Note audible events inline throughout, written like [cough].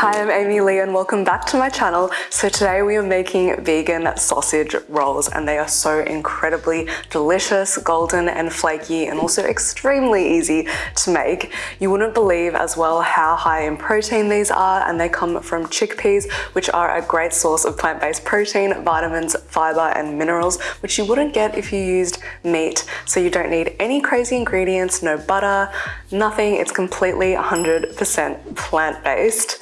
Hi, I'm Amy Lee and welcome back to my channel. So today we are making vegan sausage rolls and they are so incredibly delicious, golden and flaky and also extremely easy to make. You wouldn't believe as well how high in protein these are and they come from chickpeas which are a great source of plant-based protein, vitamins, fiber and minerals which you wouldn't get if you used meat. So you don't need any crazy ingredients, no butter, nothing. It's completely 100% plant-based.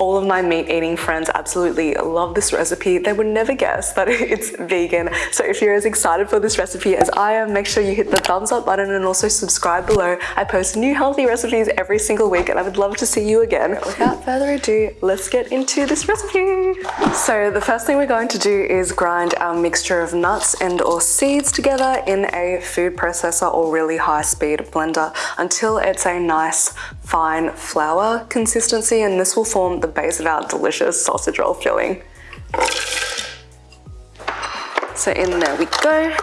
All of my meat eating friends absolutely love this recipe. They would never guess that [laughs] it's vegan. So if you're as excited for this recipe as I am, make sure you hit the thumbs up button and also subscribe below. I post new healthy recipes every single week and I would love to see you again. Without further ado, let's get into this recipe. So the first thing we're going to do is grind our mixture of nuts and or seeds together in a food processor or really high speed blender until it's a nice fine flour consistency and this will form the base of our delicious sausage roll filling. So in there we go,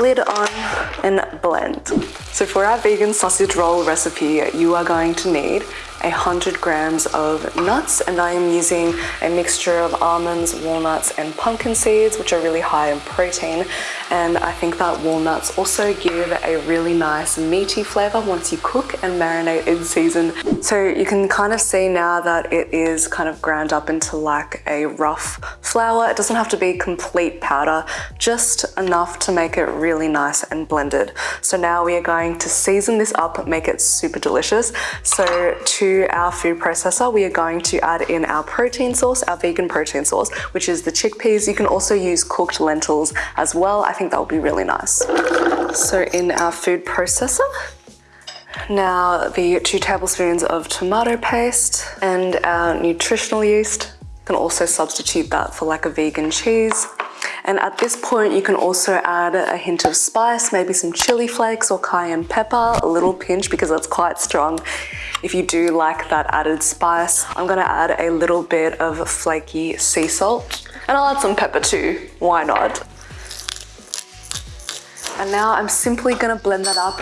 lid on and blend. So for our vegan sausage roll recipe, you are going to need 100 grams of nuts and I am using a mixture of almonds, walnuts and pumpkin seeds which are really high in protein and I think that walnuts also give a really nice meaty flavor once you cook and marinate in season. So you can kind of see now that it is kind of ground up into like a rough flour. It doesn't have to be complete powder, just enough to make it really nice and blended. So now we are going to season this up, make it super delicious. So to our food processor, we are going to add in our protein source, our vegan protein source, which is the chickpeas. You can also use cooked lentils as well. I think that would be really nice. So in our food processor, now the two tablespoons of tomato paste and our nutritional yeast. You can also substitute that for like a vegan cheese. And at this point, you can also add a hint of spice, maybe some chili flakes or cayenne pepper, a little pinch because that's quite strong. If you do like that added spice, I'm gonna add a little bit of flaky sea salt and I'll add some pepper too, why not? And now I'm simply gonna blend that up.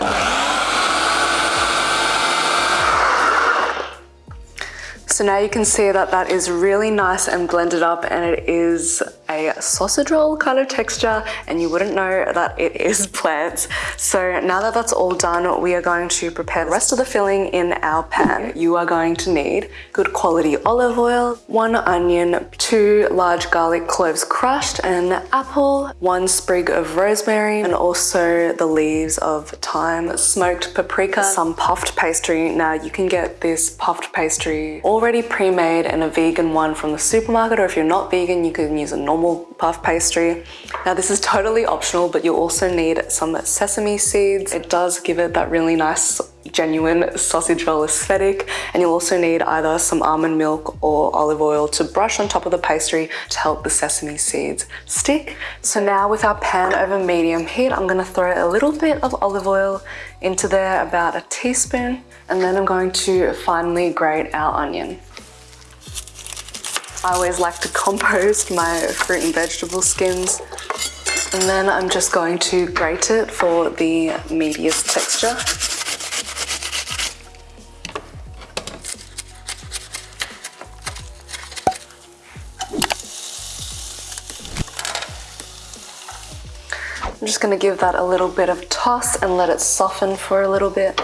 So now you can see that that is really nice and blended up and it is a sausage roll kind of texture and you wouldn't know that it is [laughs] plants. So now that that's all done, we are going to prepare the rest of the filling in our pan. You are going to need good quality olive oil, one onion, two large garlic cloves crushed, an apple, one sprig of rosemary, and also the leaves of thyme, smoked paprika, some puffed pastry. Now you can get this puffed pastry already pre-made and a vegan one from the supermarket or if you're not vegan, you can use a normal normal puff pastry. Now this is totally optional, but you'll also need some sesame seeds. It does give it that really nice genuine sausage roll aesthetic and you'll also need either some almond milk or olive oil to brush on top of the pastry to help the sesame seeds stick. So now with our pan over medium heat, I'm going to throw a little bit of olive oil into there, about a teaspoon, and then I'm going to finely grate our onion. I always like to compost my fruit and vegetable skins and then I'm just going to grate it for the meatiest texture. I'm just going to give that a little bit of toss and let it soften for a little bit.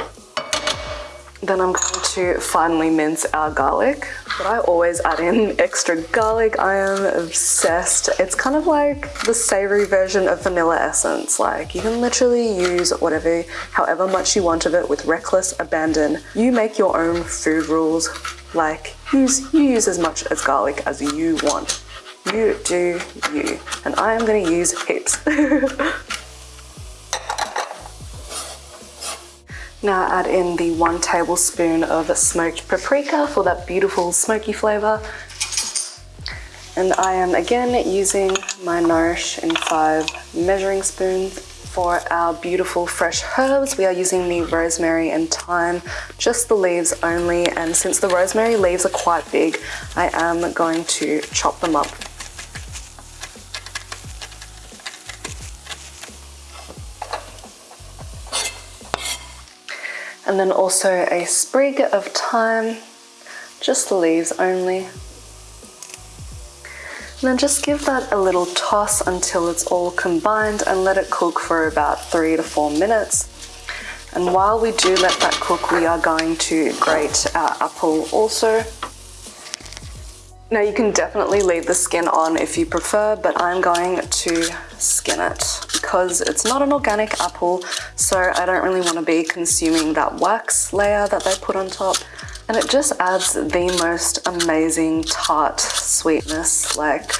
Then I'm going to finely mince our garlic. But I always add in extra garlic. I am obsessed. It's kind of like the savory version of vanilla essence. Like you can literally use whatever, however much you want of it with reckless abandon. You make your own food rules. Like use, you use as much as garlic as you want. You do you. And I am gonna use heaps. [laughs] Now add in the one tablespoon of smoked paprika for that beautiful smoky flavor. And I am again using my Nourish in 5 measuring spoons for our beautiful fresh herbs. We are using the rosemary and thyme, just the leaves only. And since the rosemary leaves are quite big, I am going to chop them up and then also a sprig of thyme just the leaves only. And then just give that a little toss until it's all combined and let it cook for about three to four minutes. And while we do let that cook, we are going to grate our apple also. Now you can definitely leave the skin on if you prefer, but I'm going to skin it because it's not an organic apple, so I don't really want to be consuming that wax layer that they put on top and it just adds the most amazing tart sweetness like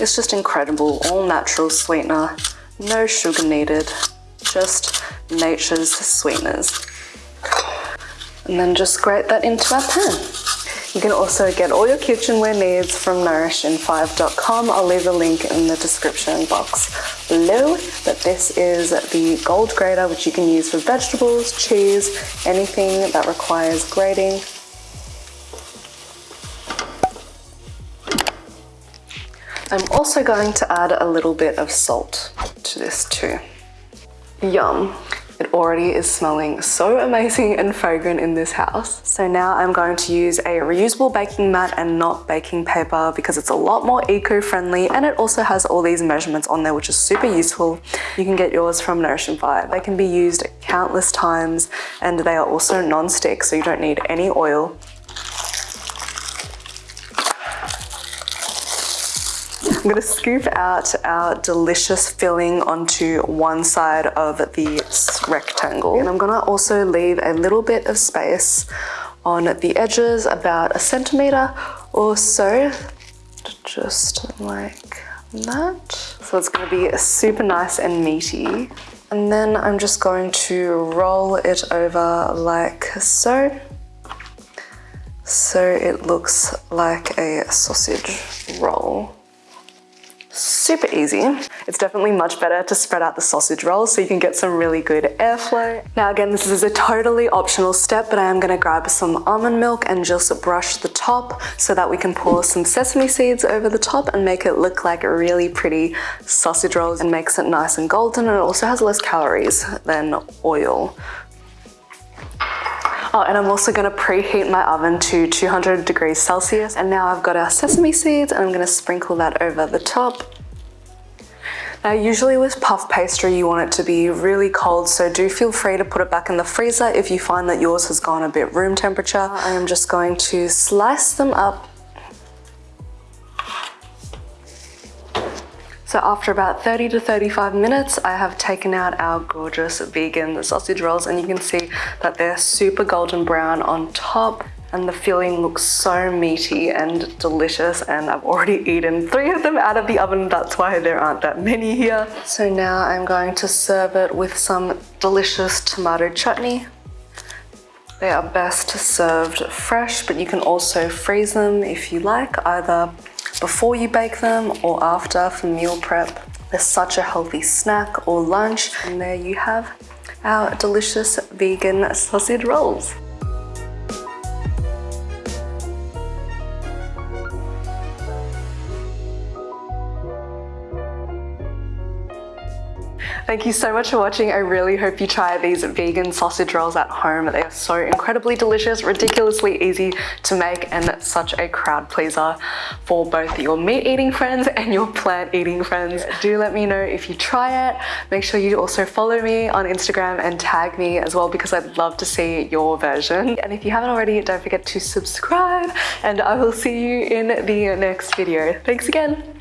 it's just incredible all natural sweetener no sugar needed just nature's sweeteners. And then just grate that into our pan you can also get all your kitchenware needs from nourishin5.com. I'll leave a link in the description box below. But this is the gold grater, which you can use for vegetables, cheese, anything that requires grating. I'm also going to add a little bit of salt to this too. Yum. It already is smelling so amazing and fragrant in this house. So now I'm going to use a reusable baking mat and not baking paper because it's a lot more eco-friendly and it also has all these measurements on there which is super useful. You can get yours from Nourish 5. They can be used countless times and they are also non-stick so you don't need any oil. I'm gonna scoop out our delicious filling onto one side of the rectangle. And I'm gonna also leave a little bit of space on the edges, about a centimeter or so, just like that. So it's gonna be super nice and meaty. And then I'm just going to roll it over like so. So it looks like a sausage roll super easy. It's definitely much better to spread out the sausage rolls so you can get some really good airflow. Now again, this is a totally optional step, but I am gonna grab some almond milk and just brush the top so that we can pour some sesame seeds over the top and make it look like really pretty sausage rolls and makes it nice and golden and it also has less calories than oil. Oh, and I'm also gonna preheat my oven to 200 degrees Celsius. And now I've got our sesame seeds and I'm gonna sprinkle that over the top. Now usually with puff pastry you want it to be really cold so do feel free to put it back in the freezer if you find that yours has gone a bit room temperature. I am just going to slice them up So after about 30 to 35 minutes, I have taken out our gorgeous vegan sausage rolls and you can see that they're super golden brown on top and the filling looks so meaty and delicious and I've already [laughs] eaten three of them out of the oven that's why there aren't that many here. So now I'm going to serve it with some delicious tomato chutney. They are best served fresh but you can also freeze them if you like either before you bake them or after for meal prep. They're such a healthy snack or lunch and there you have our delicious vegan sausage rolls. Thank you so much for watching. I really hope you try these vegan sausage rolls at home. They are so incredibly delicious, ridiculously easy to make, and such a crowd pleaser for both your meat eating friends [laughs] and your plant eating friends. Do let me know if you try it. Make sure you also follow me on Instagram and tag me as well because I'd love to see your version. And if you haven't already, don't forget to subscribe and I will see you in the next video. Thanks again.